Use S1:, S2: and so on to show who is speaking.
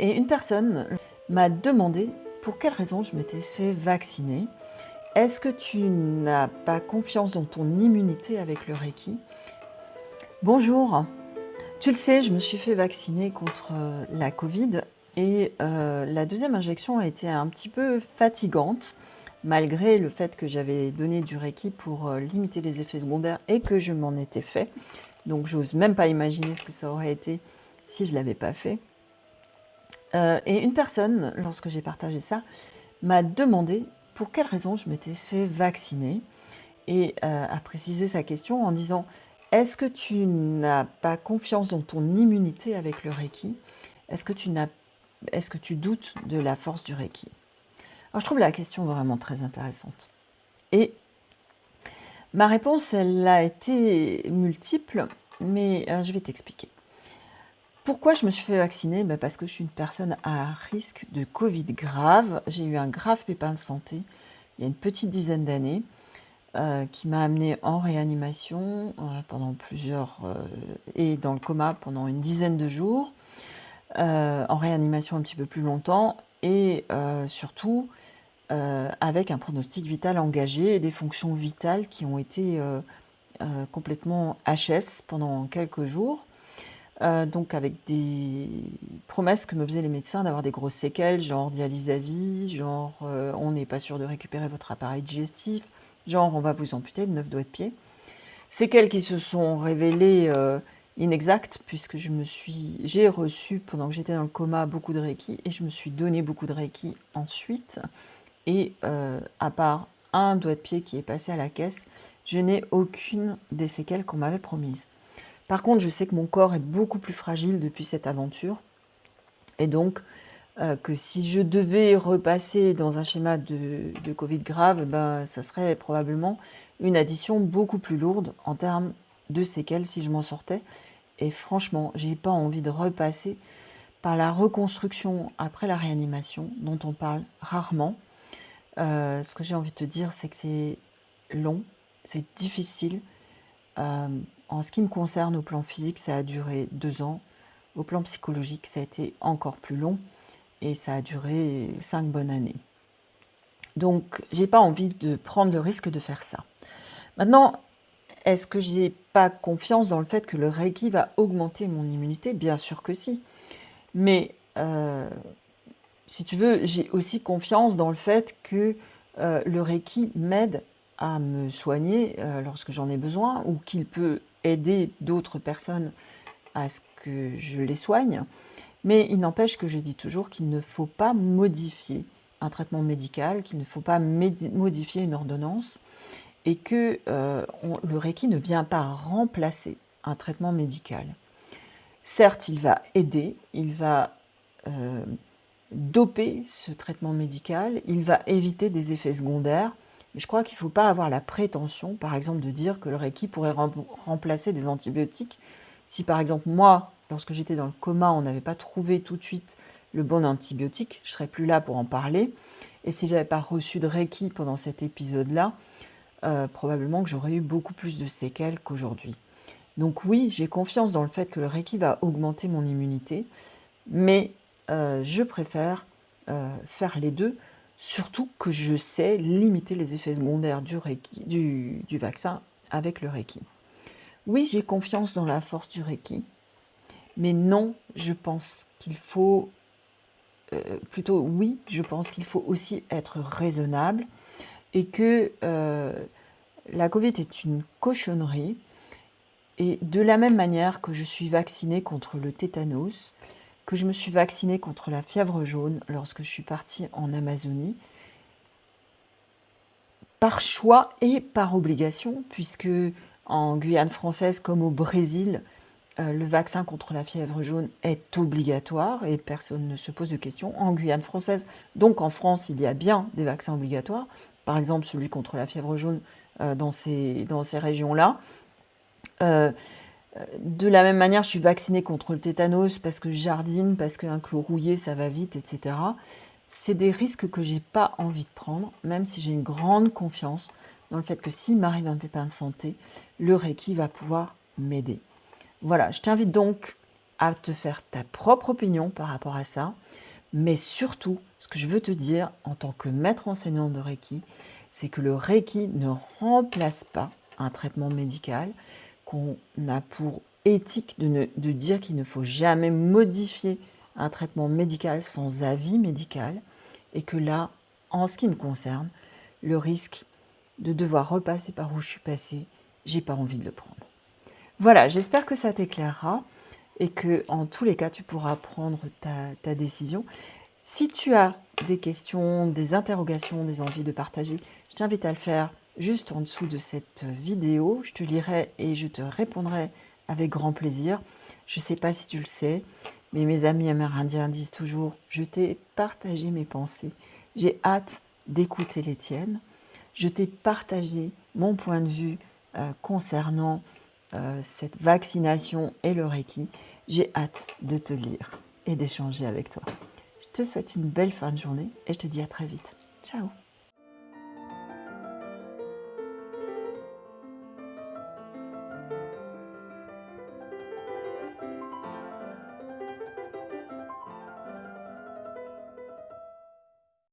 S1: et une personne m'a demandé pour quelle raison je m'étais fait vacciner. Est-ce que tu n'as pas confiance dans ton immunité avec le Reiki? Bonjour, tu le sais, je me suis fait vacciner contre la Covid et euh, la deuxième injection a été un petit peu fatigante malgré le fait que j'avais donné du Reiki pour euh, limiter les effets secondaires et que je m'en étais fait. Donc j'ose même pas imaginer ce que ça aurait été si je ne l'avais pas fait. Euh, et une personne, lorsque j'ai partagé ça, m'a demandé pour quelle raison je m'étais fait vacciner et euh, a précisé sa question en disant « Est-ce que tu n'as pas confiance dans ton immunité avec le Reiki? Est-ce que, tu doutes de la force du Reiki ?» Alors, je trouve la question vraiment très intéressante. Et ma réponse, elle a été multiple, mais euh, je vais t'expliquer. Pourquoi je me suis fait vacciner? Ben, Parce que je suis une personne à risque de Covid grave. J'ai eu un grave pépin de santé il y a une petite dizaine d'années euh, qui m'a amené en réanimation euh, pendant plusieurs... et dans le coma pendant une dizaine de jours. en réanimation un petit peu plus longtemps et surtout euh, avec un pronostic vital engagé et des fonctions vitales qui ont été euh, euh, complètement HS pendant quelques jours. Donc avec des promesses que me faisaient les médecins d'avoir des grosses séquelles, genre dialyse à vie, genre on n'est pas sûr de récupérer votre appareil digestif, genre on va vous amputer de 9 doigts de pied. Séquelles qui se sont révélées inexactes puisque je me suis, j'ai reçu pendant que j'étais dans le coma beaucoup de Reiki et je me suis donné beaucoup de Reiki ensuite. Et euh, à part un doigt de pied qui est passé à la caisse, je n'ai aucune des séquelles qu'on m'avait promises. Par contre, je sais que mon corps est beaucoup plus fragile depuis cette aventure. Et donc, euh, que si je devais repasser dans un schéma de, Covid grave, ben, ça serait probablement une addition beaucoup plus lourde en termes de séquelles si je m'en sortais. Et franchement, j'ai pas envie de repasser par la reconstruction après la réanimation, dont on parle rarement. Euh, ce que j'ai envie de te dire, c'est que c'est long, c'est difficile. Euh, en ce qui me concerne, au plan physique, ça a duré deux ans. Au plan psychologique, ça a été encore plus long et ça a duré cinq bonnes années. Donc, j'ai pas envie de prendre le risque de faire ça. Maintenant, est-ce que j'ai pas confiance dans le fait que le Reiki va augmenter mon immunité? Bien sûr que si. Mais euh, si tu veux, j'ai aussi confiance dans le fait que euh, le Reiki m'aide à me soigner euh, lorsque j'en ai besoin ou qu'il peut aider d'autres personnes à ce que je les soigne. Mais il n'empêche que je dis toujours qu'il ne faut pas modifier un traitement médical, qu'il ne faut pas modifier une ordonnance et que euh, le Reiki ne vient pas remplacer un traitement médical. Certes, il va aider, il va doper ce traitement médical, il va éviter des effets secondaires. Mais je crois qu'il ne faut pas avoir la prétention, par exemple, de dire que le Reiki pourrait remplacer des antibiotiques. Si par exemple, moi, lorsque j'étais dans le coma, on n'avait pas trouvé tout de suite le bon antibiotique, je ne serais plus là pour en parler. Et si je n'avais pas reçu de Reiki pendant cet épisode-là, euh, probablement que j'aurais eu beaucoup plus de séquelles qu'aujourd'hui. Donc oui, j'ai confiance dans le fait que le Reiki va augmenter mon immunité, mais euh, je préfère euh, faire les deux, surtout que je sais limiter les effets secondaires du, vaccin avec le Reiki. Oui, j'ai confiance dans la force du Reiki, mais non, je pense qu'il faut, euh, plutôt oui, je pense qu'il faut aussi être raisonnable et que la Covid est une cochonnerie. Et de la même manière que je suis vaccinée contre le tétanos, je me suis vaccinée contre la fièvre jaune lorsque je suis partie en Amazonie, par choix et par obligation, puisque en Guyane française comme au Brésil, euh, le vaccin contre la fièvre jaune est obligatoire et personne ne se pose de questions. En Guyane française, donc en France, il y a bien des vaccins obligatoires, par exemple celui contre la fièvre jaune euh, dans ces, dans ces régions-là. Euh, de la même manière, je suis vaccinée contre le tétanos parce que je jardine, parce qu'un clou rouillé, ça va vite, etc. C'est des risques que j'ai pas envie de prendre, même si j'ai une grande confiance dans le fait que s'il m'arrive un pépin de santé, le Reiki va pouvoir m'aider. Voilà, je t'invite donc à te faire ta propre opinion par rapport à ça. Mais surtout, ce que je veux te dire en tant que maître enseignant de Reiki, c'est que le Reiki ne remplace pas un traitement médical, qu'on a pour éthique de, de dire qu'il ne faut jamais modifier un traitement médical sans avis médical, et que là, en ce qui me concerne, le risque de devoir repasser par où je suis passée, j'ai pas envie de le prendre. Voilà, j'espère que ça t'éclairera et que en tous les cas, tu pourras prendre ta, décision. Si tu as des questions, des interrogations, des envies de partager, je t'invite à le faire juste en dessous de cette vidéo. Je te lirai et je te répondrai avec grand plaisir. Je ne sais pas si tu le sais, mais mes amis amérindiens disent toujours « Je t'ai partagé mes pensées. J'ai hâte d'écouter les tiennes. Je t'ai partagé mon point de vue euh, concernant euh, cette vaccination et le Reiki. J'ai hâte de te lire et d'échanger avec toi. Je te souhaite une belle fin de journée et je te dis à très vite. Ciao